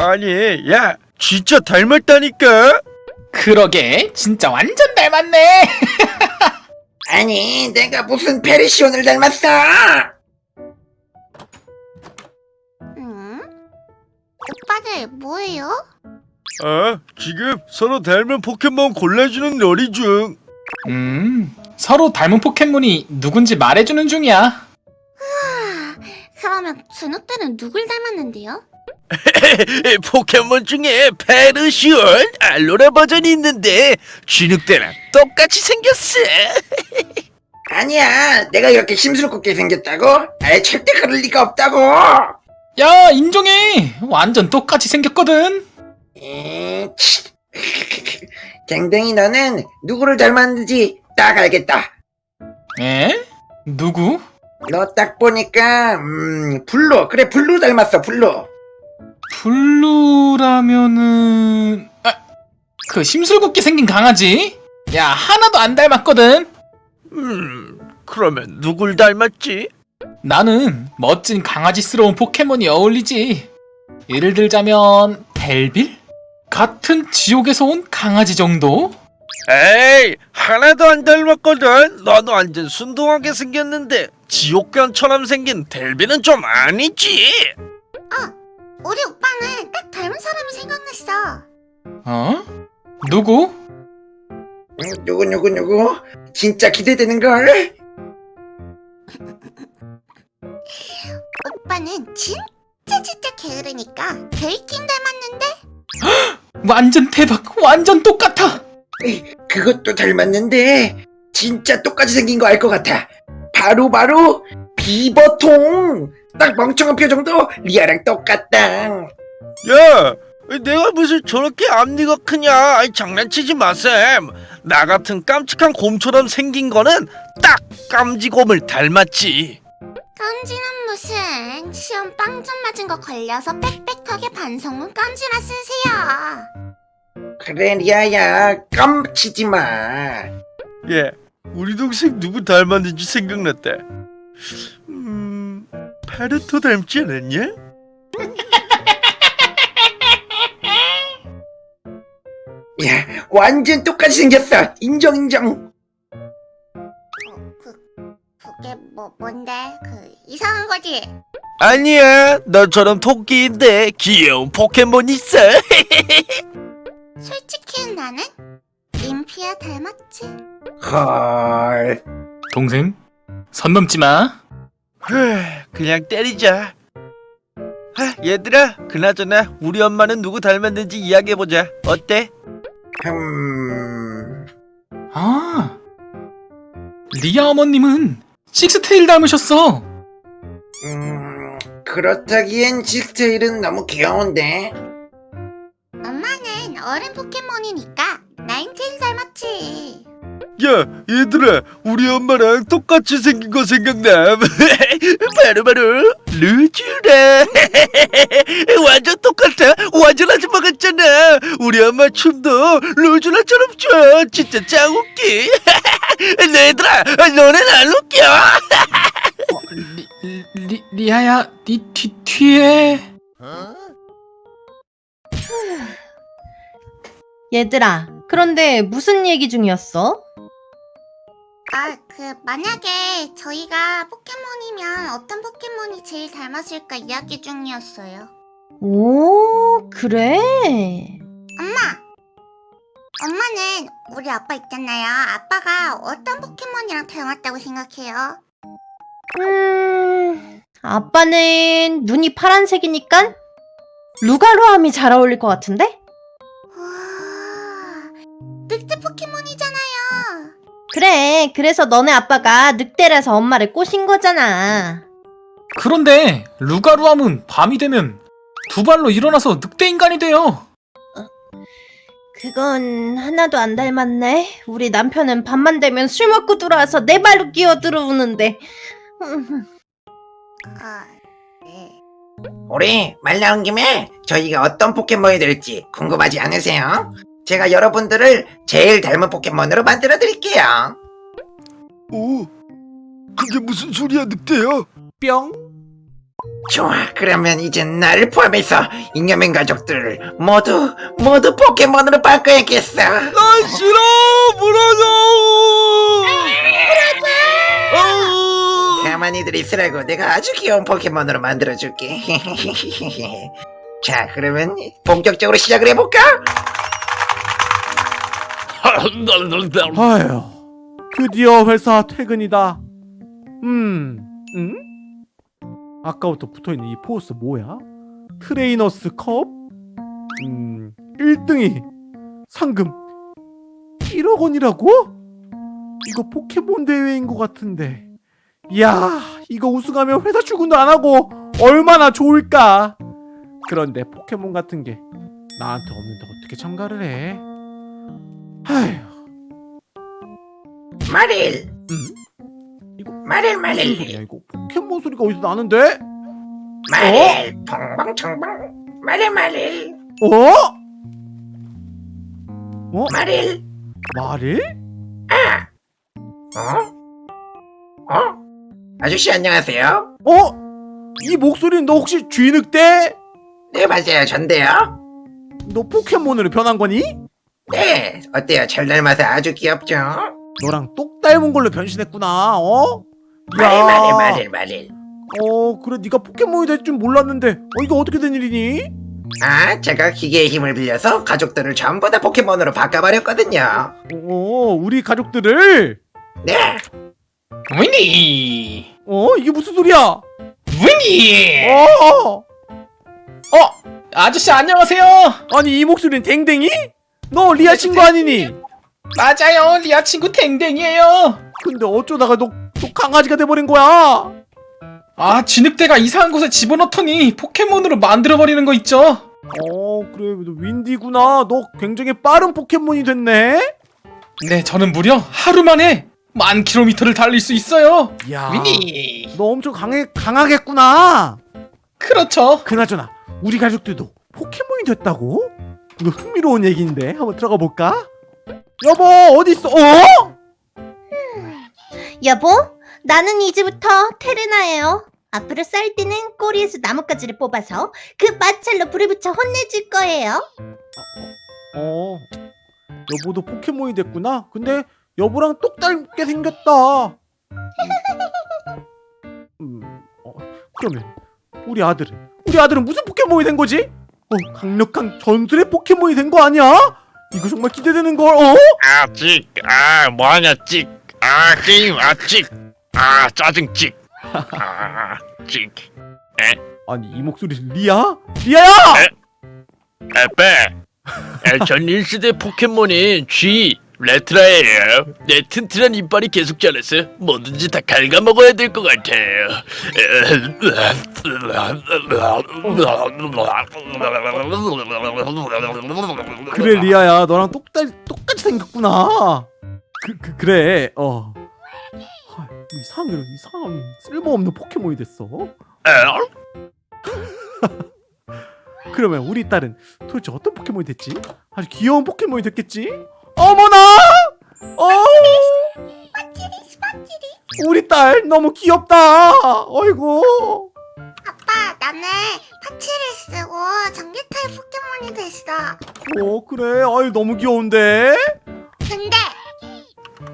아니 야 진짜 닮았다니까 그러게 진짜 완전 닮았네 아니 내가 무슨 페르시온을 닮았어 음? 오빠들 뭐예요? 아 지금 서로 닮은 포켓몬 골라주는 놀이 중 음 서로 닮은 포켓몬이 누군지 말해주는 중이야 아, 그러면 준호 때는 누굴 닮았는데요? 포켓몬 중에 페르시온 알로라 버전이 있는데 쥐늑대랑 똑같이 생겼어 아니야 내가 이렇게 심술궂게 생겼다고? 아예 절대 그럴 리가 없다고 야 인정해 완전 똑같이 생겼거든 에, 치. 댕댕이 너는 누구를 닮았는지 딱 알겠다 에? 누구? 너 딱 보니까 음 블루 그래 블루 닮았어 블루 블루라면은 아, 그 심술궂게 생긴 강아지? 야 하나도 안 닮았거든 음 그러면 누굴 닮았지? 나는 멋진 강아지스러운 포켓몬이 어울리지 예를 들자면 벨빌? 같은 지옥에서 온 강아지 정도? 에이 하나도 안 닮았거든 너도 완전 순둥하게 생겼는데 지옥견처럼 생긴 델비는 좀 아니지 우리 오빠는 딱 닮은 사람이 생각났어. 어? 누구? 음, 누구 누구 누구 진짜 기대되는걸 오빠는 진짜 진짜 게으르니까 베이킹 닮았는데? 완전 대박 완전 똑같아 에이, 그것도 닮았는데 진짜 똑같이 생긴 거 알 것 같아 바로 바로 비버통 딱 멍청한 표정도? 리아랑 똑같다. 야 내가 무슨 저렇게 앞니가 크냐? 아이, 장난치지 마셈. 나 같은 깜찍한 곰처럼 생긴 거는 딱 깜지곰을 닮았지. 깜지는 무슨? 시험 빵점 맞은 거 걸려서 빽빽하게 반성문 깜지나 쓰세요. 그래 리아야. 깜치지 마. 예 우리 동생 누구 닮았는지 생각났다 음 파르토 닮지 않았냐? 야, 완전 똑같이 생겼어. 인정, 인정. 어, 그 그게 뭐 뭔데? 그 이상한 거지. 아니야 너처럼 토끼인데 귀여운 포켓몬 있어 솔직히 나는 림피아 닮았지. 헐. 동생 선 넘지 마 후, 그냥 때리자 하, 얘들아 그나저나 우리 엄마는 누구 닮았는지 이야기해보자 어때? 음. 아, 리아 어머님은 식스테일 닮으셨어. 음. 그렇다기엔 식스테일은 너무 귀여운데. 엄마는 어른 포켓몬이니까 나인테일. 야 얘들아 우리 엄마랑 똑같이 생긴 거 생각나? 바로 바로 루즈라 완전 똑같아. 완전 아줌마 같잖아. 우리 엄마 춤도 루즈라처럼 춰. 진짜 짱 웃기. 얘들아 너넨 안 웃겨. 어, 리, 리, 리아야, 네 뒤, 뒤에. 얘들아, 그런데 무슨 얘기 중이었어? 아, 그 만약에 저희가 포켓몬이면 어떤 포켓몬이 제일 닮았을까 이야기 중이었어요. 오, 그래? 엄마! 엄마는 우리 아빠 있잖아요. 아빠가 어떤 포켓몬이랑 닮았다고 생각해요? 음, 아빠는 눈이 파란색이니까 루가루함이 잘 어울릴 것 같은데? 그래, 그래서 너네 아빠가 늑대라서 엄마를 꼬신 거잖아. 그런데 루가루함은 밤이 되면 두 발로 일어나서 늑대 인간이 돼요. 그건 하나도 안 닮았네. 우리 남편은 밤만 되면 술 먹고 들어와서 내 발로 끼어 들어오는데. 네. 우리 말 나온 김에 저희가 어떤 포켓몬이 될지 궁금하지 않으세요? 제가 여러분들을 제일 닮은 포켓몬으로 만들어 드릴게요. 오 그게 무슨 소리야 늑대야 뿅. 좋아 그러면 이제 나를 포함해서 잉여맨 가족들을 모두 모두 포켓몬으로 바꿔야겠어 난 싫어 물어줘 물어줘 가만히들 있으라고 내가 아주 귀여운 포켓몬으로 만들어줄게 자 그러면 본격적으로 시작을 해볼까? 아휴, 드디어 회사 퇴근이다. 음, 음? 아까부터 붙어있는 이 포스 뭐야? 트레이너스 컵? 음, 1등이 상금 1억 원이라고? 이거 포켓몬 대회인 것 같은데. 이야, 이거 우승하면 회사 출근도 안 하고 얼마나 좋을까? 그런데 포켓몬 같은 게 나한테 없는데 어떻게 참가를 해? 아휴. 마릴 이거 마릴 마릴 소리야 이거 포켓몬 소리가 어디서 나는데? 마릴 펑펑청펑 마릴 마릴 어? 어? 마릴 말을? 어? 어? 아저씨 안녕하세요 어? 이 목소리는 너 혹시 쥐늑대? 네 맞아요 전데요 너 포켓몬으로 변한 거니? 네 어때요? 잘 닮아서 아주 귀엽죠? 너랑 똑 닮은 걸로 변신했구나 어? 마릴 마릴 마릴 마릴 어 그래 네가 포켓몬이 될 줄 몰랐는데 어 이거 어떻게 된 일이니? 아 제가 기계의 힘을 빌려서 가족들을 전부 다 포켓몬으로 바꿔버렸거든요. 어 우리 가족들을? 네. 위니? 어 이게 무슨 소리야? 위니? 어. 어 아저씨 안녕하세요. 아니 이 목소리는 댕댕이? 너 리아 친구 아니니? 맞아요. 리아 친구 댕댕이에요. 근데 어쩌다가 너, 너 강아지가 돼버린 거야? 아 진흙대가 이상한 곳에 집어넣더니 포켓몬으로 만들어버리는 거 있죠? 어 그래. 너 윈디구나. 너 굉장히 빠른 포켓몬이 됐네. 네 저는 무려 하루 만에 만 킬로미터를 달릴 수 있어요. 야 위니 너 엄청 강해, 강하겠구나. 그렇죠. 그나저나 우리 가족들도 포켓몬이 됐다고? 이거 흥미로운 얘기인데 한번 들어가 볼까? 여보 어디 있어? 어? 여보, 나는 이제부터 테르나예요. 앞으로 쌀 때는 꼬리에서 나뭇가지를 뽑아서 그 마찰로 불을 붙여 혼내줄 거예요. 어 여보도 포켓몬이 됐구나 근데 여보랑 똑 닮게 생겼다 음, 어, 그러면 우리 아들은 우리 아들은 무슨 포켓몬이 된 거지? 어 강력한 전술의 포켓몬이 된 거 아니야? 이거 정말 기대되는 걸 어? 아, 찍. 아, 뭐하냐, 찍. 아, 게임, 아, 찍. 아, 짜증, 찍. 아, 찍. 아니 이 목소리 리아? 리아야! 에빼. 에, 전 1세대 포켓몬인 G. 레트라예요. 내 튼튼한 이빨이 계속 자라서 뭐든지 다 갉아먹어야 될 것 같아요. 그래 리아야 너랑 똑같, 똑같이 생겼구나 그, 그 그래 어 하, 이상해 이상한 쓸모없는 포켓몬이 됐어 그러면 우리 딸은 도대체 어떤 포켓몬이 됐지? 아주 귀여운 포켓몬이 됐겠지? 어머나! 어! 우리 딸 너무 귀엽다 어이구 아빠 나는 파츠를 쓰고 전기타입 포켓몬이 됐어 어 그래 아유 너무 귀여운데 근데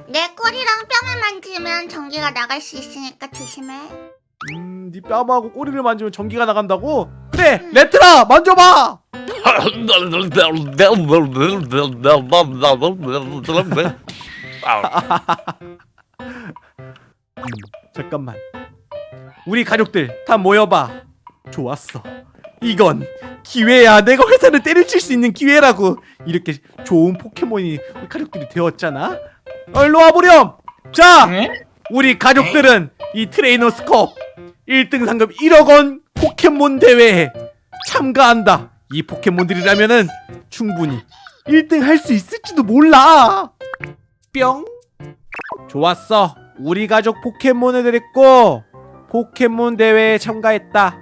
내 꼬리랑 뺨을 만지면 전기가 나갈 수 있으니까 조심해 음, 네 뺨하고 꼬리를 만지면 전기가 나간다고? 그래, 레트라 만져봐. 잠깐만. 우리 가족들 다 모여봐. 좋았어. 이건 기회야. 내가 회사를 때려칠 수 있는 기회라고. 이렇게 좋은 포켓몬이 우리 가족들이 되었잖아. 어, 일로 와보렴. 자, 응? 우리 가족들은 이 트레이너스 컵 1등 상금 1억 원 포켓몬 대회에 참가한다. 이 포켓몬들이라면은 충분히 1등 할 수 있을지도 몰라. 뿅. 좋았어. 우리 가족 포켓몬을 데리고 포켓몬 대회에 참가했다.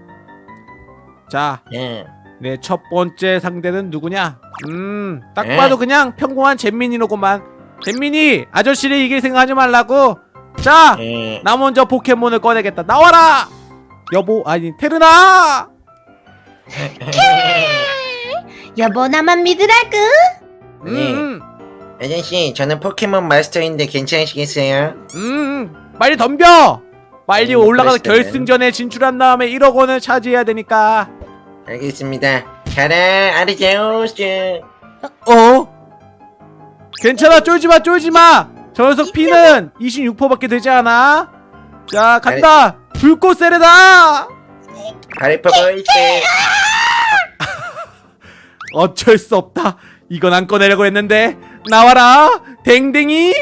자, 예. 내첫 번째 상대는 누구냐? 음, 딱 에? 봐도 그냥 평범한 잼민이로구만. 잼민이 아저씨를 이길 생각하지 말라고. 자, 예. 나 먼저 포켓몬을 꺼내겠다. 나와라. 여보 아니 테르나 여보 나만 믿으라구. 네. 음, 아저씨 저는 포켓몬 마스터인데 괜찮으시겠어요? 음 빨리 덤벼! 빨리 음, 올라가서 그랬어요. 결승전에 진출한 다음에 1억 원을 차지해야 되니까. 알겠습니다. 가라 아르세우스. 어? 괜찮아 쫄지마 쫄지마! 저 녀석 피는 26%밖에 되지 않아. 자 간다! 불꽃 세례다 하이퍼 보이스 어쩔 수 없다 이건 안 꺼내려고 했는데 나와라 댕댕이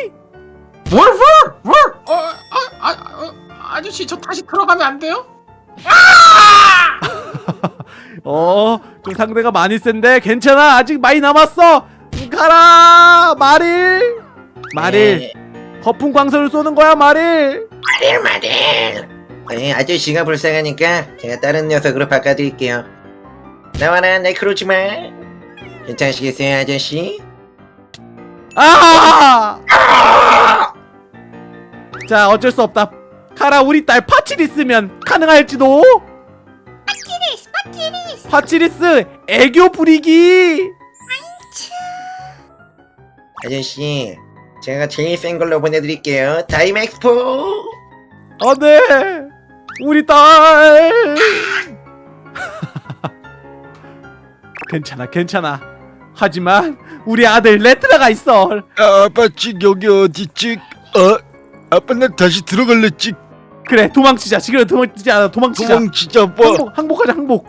어, 아, 아, 아, 아저씨 저 다시 들어가면 안 돼요? 어, 좀 상대가 많이 센데 괜찮아. 아직 많이 남았어. 가라, 마릴. 마릴, 거품 광선을 쏘는 거야, 마릴. 마릴 마릴 네, 아저씨가 불쌍하니까 제가 다른 녀석으로 바꿔드릴게요 나와라 네크로즈만 괜찮으시겠어요 아저씨? 아! 자, 어쩔 수 없다. 가라, 우리 딸 파치리스면 가능할지도. 파치리스 파치리스 파치리스 애교 부리기. 아저씨 제가 제일 센 걸로 보내드릴게요 다이맥스포 어, 네. 우리 딸. 괜찮아, 괜찮아. 하지만 우리 아들 레트라가 있어. 아, 아빠 찍 여기 어디 찍? 어? 아빠 나 다시 들어갈래 찍. 그래, 도망치자. 지금 도망치자. 도망치자. 도망치자 아빠. 항복, 항복하자, 항복.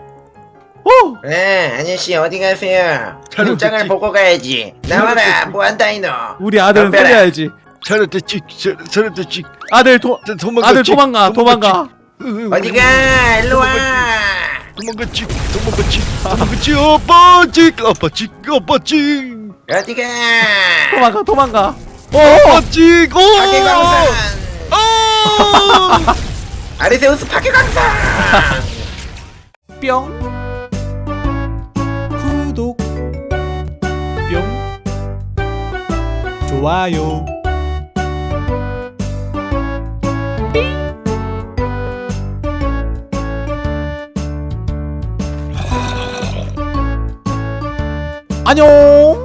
어, 네 아저씨 어디 가세요 잘했지. 장을 보고 가야지 나와라 무한다이노 우리 아들은. 살려야지. 잘했다 찍. 잘- 잘했다 찍. 아들 도, 자, 도망가 아들 찍. 도망가, 도망가. 찍. 으, 으, 어디가 일로와 도망가 찍. 도망가 찍. 도망가 찍. 아빠 찍. 아빠 찍. 아빠 찍. 어디가 도망가, 도망가. 어, 아빠 찍. 오. 아! 아리세우스 파괴광선 뿅. 구독. 뿅. 좋아요. 안녕.